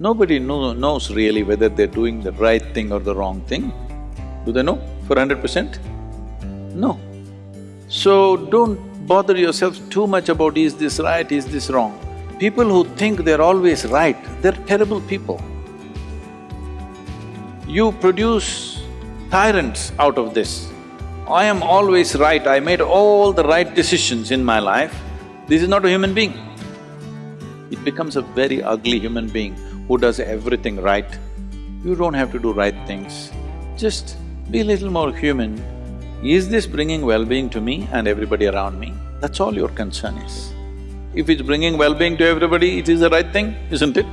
Nobody know, knows really whether they're doing the right thing or the wrong thing. Do they know for hundred percent? No. So don't bother yourself too much about is this right, is this wrong. People who think they're always right, they're terrible people. You produce tyrants out of this. I am always right, I made all the right decisions in my life. This is not a human being. It becomes a very ugly human being who does everything right. You don't have to do right things. Just be a little more human. Is this bringing well-being to me and everybody around me? That's all your concern is. If it's bringing well-being to everybody, it is the right thing, isn't it?